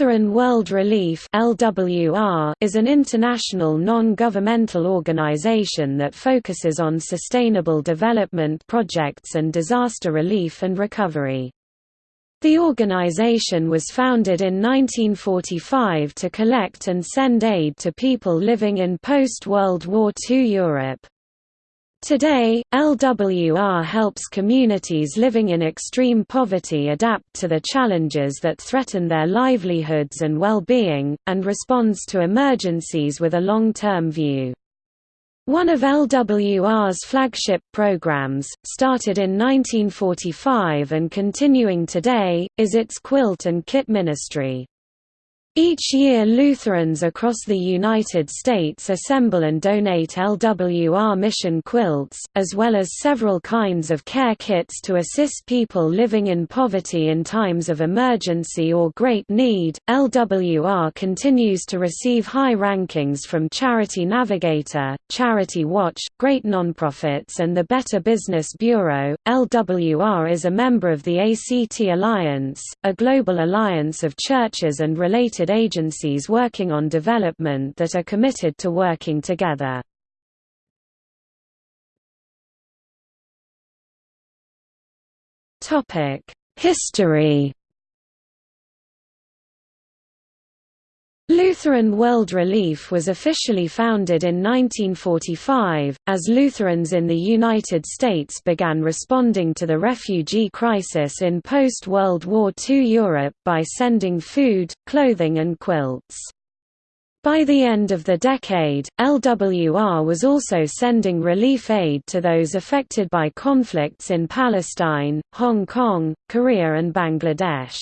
Lutheran World Relief is an international non-governmental organization that focuses on sustainable development projects and disaster relief and recovery. The organization was founded in 1945 to collect and send aid to people living in post-World War II Europe. Today, LWR helps communities living in extreme poverty adapt to the challenges that threaten their livelihoods and well-being, and responds to emergencies with a long-term view. One of LWR's flagship programs, started in 1945 and continuing today, is its quilt and kit ministry. Each year Lutherans across the United States assemble and donate LWR mission quilts, as well as several kinds of care kits to assist people living in poverty in times of emergency or great need. LWR continues to receive high rankings from Charity Navigator, Charity Watch, Great Nonprofits, and the Better Business Bureau. LWR is a member of the ACT Alliance, a global alliance of churches and related agencies working on development that are committed to working together. History Lutheran World Relief was officially founded in 1945, as Lutherans in the United States began responding to the refugee crisis in post-World War II Europe by sending food, clothing and quilts. By the end of the decade, LWR was also sending relief aid to those affected by conflicts in Palestine, Hong Kong, Korea and Bangladesh.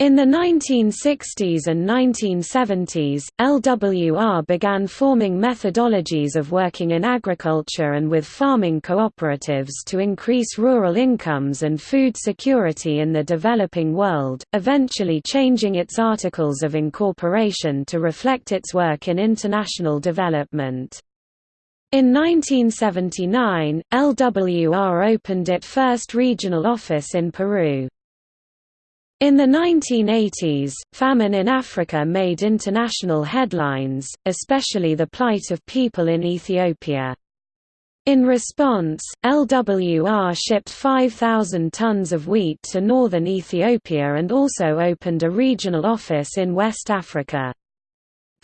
In the 1960s and 1970s, LWR began forming methodologies of working in agriculture and with farming cooperatives to increase rural incomes and food security in the developing world, eventually changing its articles of incorporation to reflect its work in international development. In 1979, LWR opened its first regional office in Peru. In the 1980s, famine in Africa made international headlines, especially the plight of people in Ethiopia. In response, LWR shipped 5,000 tons of wheat to northern Ethiopia and also opened a regional office in West Africa.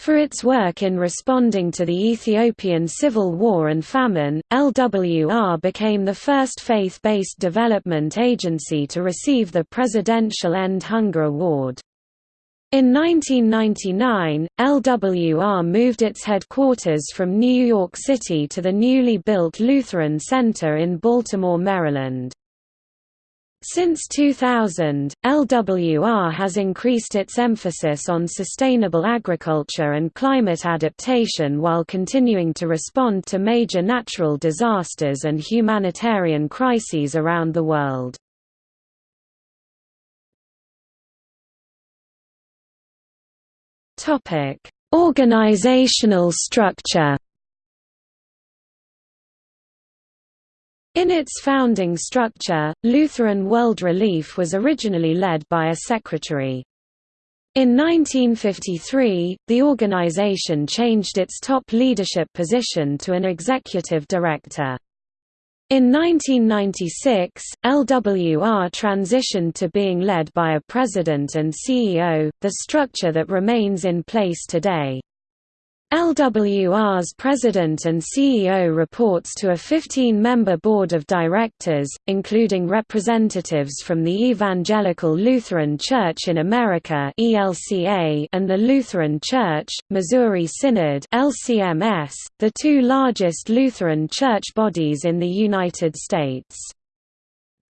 For its work in responding to the Ethiopian civil war and famine, LWR became the first faith-based development agency to receive the Presidential End Hunger Award. In 1999, LWR moved its headquarters from New York City to the newly built Lutheran Center in Baltimore, Maryland. Since 2000, LWR has increased its emphasis on sustainable agriculture and climate adaptation while continuing to respond to major natural disasters and humanitarian crises around the world. Organizational structure In its founding structure, Lutheran World Relief was originally led by a secretary. In 1953, the organization changed its top leadership position to an executive director. In 1996, LWR transitioned to being led by a president and CEO, the structure that remains in place today. LWR's president and CEO reports to a 15-member board of directors, including representatives from the Evangelical Lutheran Church in America and the Lutheran Church, Missouri Synod the two largest Lutheran church bodies in the United States.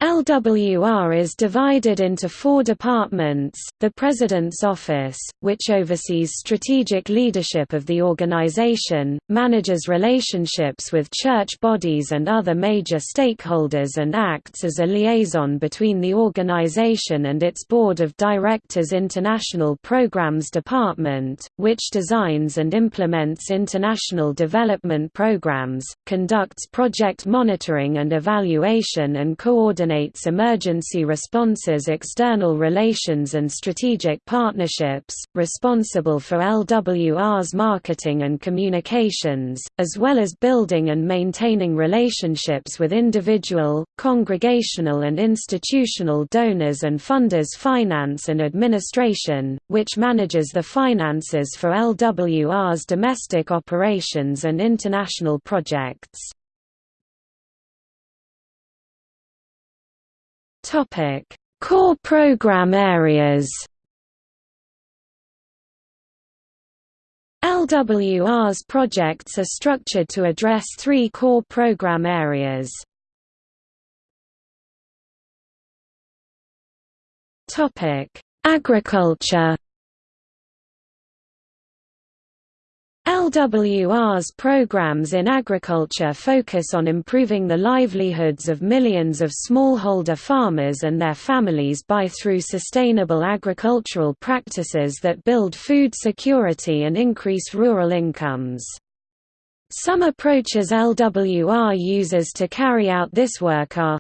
LWR is divided into four departments, the President's Office, which oversees strategic leadership of the organization, manages relationships with church bodies and other major stakeholders and acts as a liaison between the organization and its Board of Directors International Programs Department, which designs and implements international development programs, conducts project monitoring and evaluation and coordination coordinates emergency responses external relations and strategic partnerships, responsible for LWR's marketing and communications, as well as building and maintaining relationships with individual, congregational and institutional donors and funders finance and administration, which manages the finances for LWR's domestic operations and international projects. Topic: Core program areas. LWR's projects are structured to address three core program areas. Topic: Agriculture LWR's programs in agriculture focus on improving the livelihoods of millions of smallholder farmers and their families by through sustainable agricultural practices that build food security and increase rural incomes. Some approaches LWR uses to carry out this work are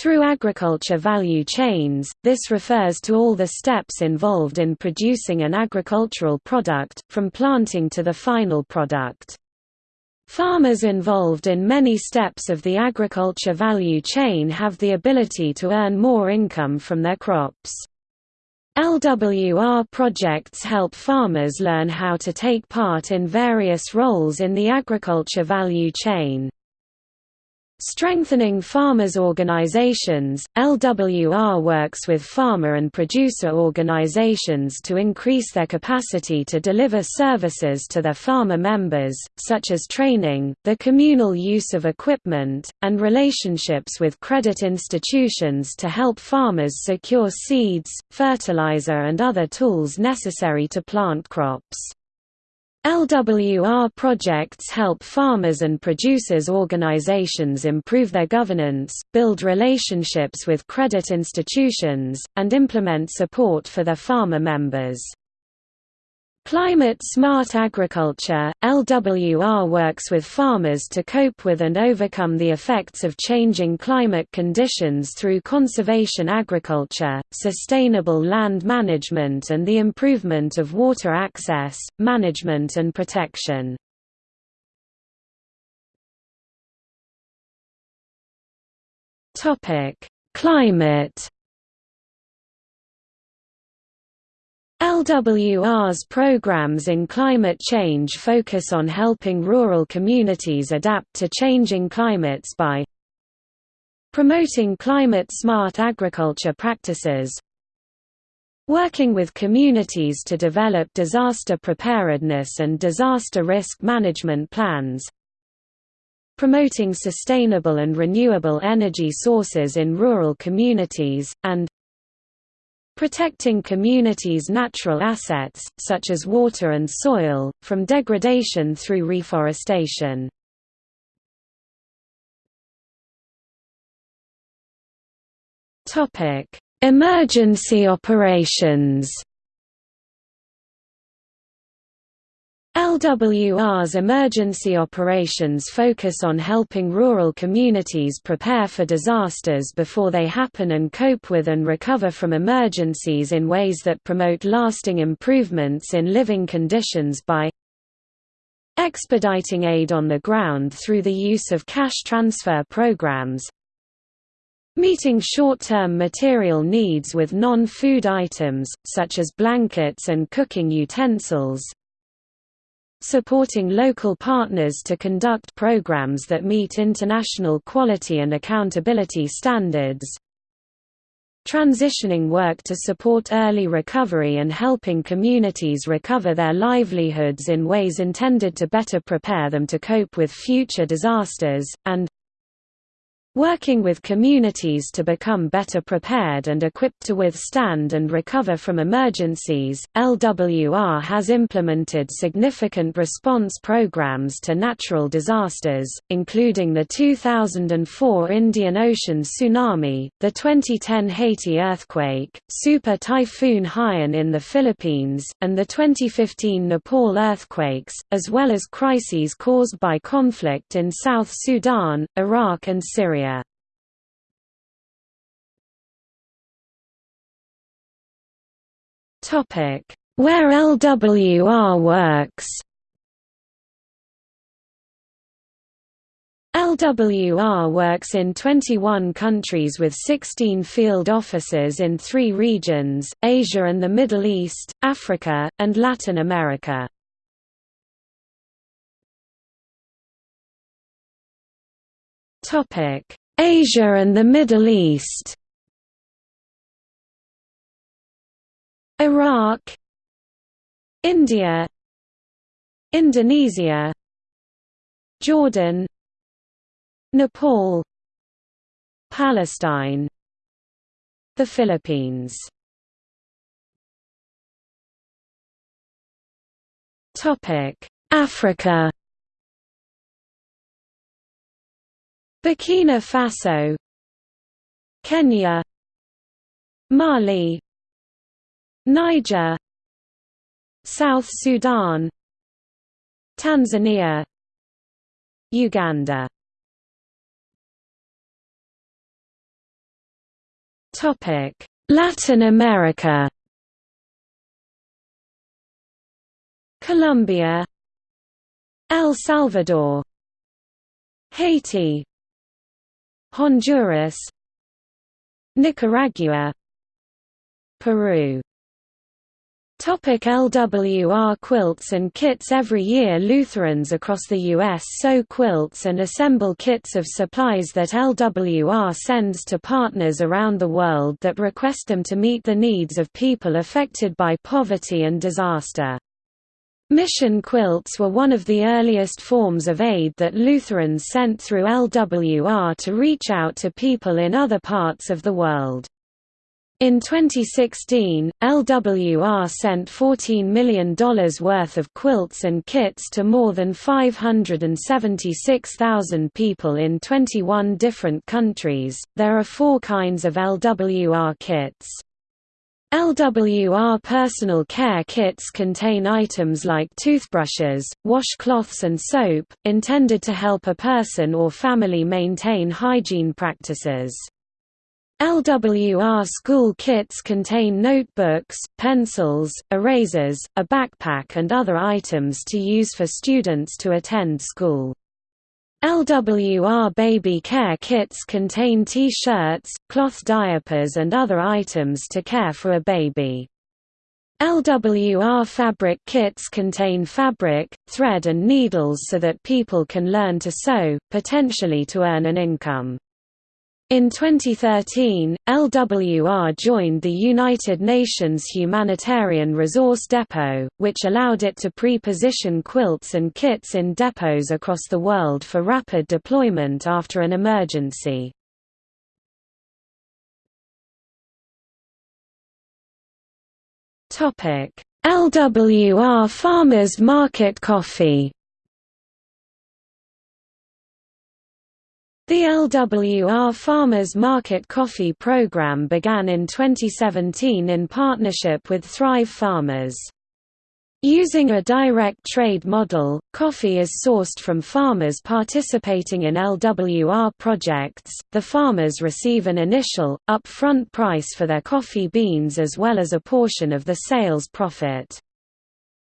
through agriculture value chains, this refers to all the steps involved in producing an agricultural product, from planting to the final product. Farmers involved in many steps of the agriculture value chain have the ability to earn more income from their crops. LWR projects help farmers learn how to take part in various roles in the agriculture value chain. Strengthening farmers' organizations, LWR works with farmer and producer organizations to increase their capacity to deliver services to their farmer members, such as training, the communal use of equipment, and relationships with credit institutions to help farmers secure seeds, fertilizer and other tools necessary to plant crops. LWR projects help farmers and producers organizations improve their governance, build relationships with credit institutions, and implement support for their farmer members. Climate Smart Agriculture – LWR works with farmers to cope with and overcome the effects of changing climate conditions through conservation agriculture, sustainable land management and the improvement of water access, management and protection. Climate LWR's programs in climate change focus on helping rural communities adapt to changing climates by promoting climate-smart agriculture practices working with communities to develop disaster preparedness and disaster risk management plans promoting sustainable and renewable energy sources in rural communities, and protecting communities' natural assets, such as water and soil, from degradation through reforestation. Emergency operations LWR's emergency operations focus on helping rural communities prepare for disasters before they happen and cope with and recover from emergencies in ways that promote lasting improvements in living conditions by expediting aid on the ground through the use of cash transfer programs, meeting short-term material needs with non-food items, such as blankets and cooking utensils, supporting local partners to conduct programs that meet international quality and accountability standards, transitioning work to support early recovery and helping communities recover their livelihoods in ways intended to better prepare them to cope with future disasters, and Working with communities to become better prepared and equipped to withstand and recover from emergencies, LWR has implemented significant response programs to natural disasters, including the 2004 Indian Ocean tsunami, the 2010 Haiti earthquake, Super Typhoon Haiyan in the Philippines, and the 2015 Nepal earthquakes, as well as crises caused by conflict in South Sudan, Iraq and Syria area. Where LWR works LWR works in 21 countries with 16 field offices in three regions, Asia and the Middle East, Africa, and Latin America. Asia and the Middle East. Iraq. India. Indonesia. Jordan. Nepal. Palestine. The Philippines. Africa Burkina Faso. Kenya. Mali. Niger. South Sudan. Tanzania. Uganda. Topic. Latin America. Colombia. El Salvador. Haiti Honduras Nicaragua Peru Topic LWR quilts and kits Every year Lutherans across the U.S. sew quilts and assemble kits of supplies that LWR sends to partners around the world that request them to meet the needs of people affected by poverty and disaster. Mission quilts were one of the earliest forms of aid that Lutherans sent through LWR to reach out to people in other parts of the world. In 2016, LWR sent $14 million worth of quilts and kits to more than 576,000 people in 21 different countries. There are four kinds of LWR kits. LWR personal care kits contain items like toothbrushes, washcloths and soap, intended to help a person or family maintain hygiene practices. LWR school kits contain notebooks, pencils, erasers, a backpack and other items to use for students to attend school. LWR baby care kits contain T-shirts, cloth diapers and other items to care for a baby. LWR fabric kits contain fabric, thread and needles so that people can learn to sew, potentially to earn an income. In 2013, LWR joined the United Nations Humanitarian Resource Depot, which allowed it to pre-position quilts and kits in depots across the world for rapid deployment after an emergency. LWR Farmers Market Coffee The LWR Farmers Market Coffee program began in 2017 in partnership with Thrive Farmers. Using a direct trade model, coffee is sourced from farmers participating in LWR projects. The farmers receive an initial, upfront price for their coffee beans as well as a portion of the sales profit.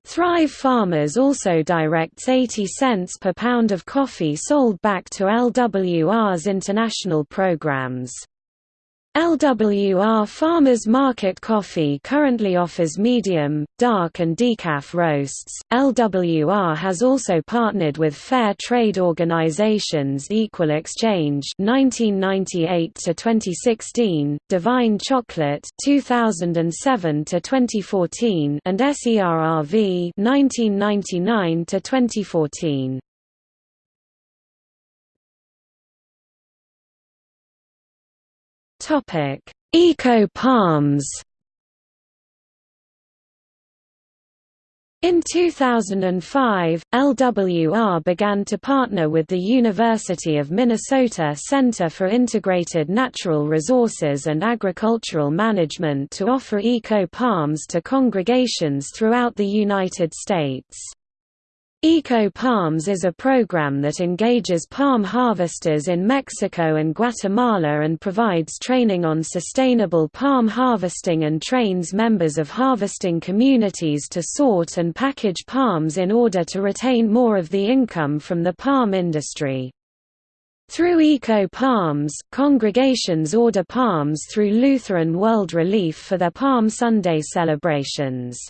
Thrive Farmers also directs 80 cents per pound of coffee sold back to LWR's international programs. LWR Farmers Market Coffee currently offers medium, dark and decaf roasts. LWR has also partnered with fair trade organizations Equal Exchange 1998 to 2016, Divine Chocolate 2007 to 2014 and SERRV 1999 to 2014. Topic: Eco Palms. In 2005, LWR began to partner with the University of Minnesota Center for Integrated Natural Resources and Agricultural Management to offer eco palms to congregations throughout the United States. Eco Palms is a program that engages palm harvesters in Mexico and Guatemala and provides training on sustainable palm harvesting and trains members of harvesting communities to sort and package palms in order to retain more of the income from the palm industry. Through Eco Palms, congregations order palms through Lutheran World Relief for their Palm Sunday celebrations.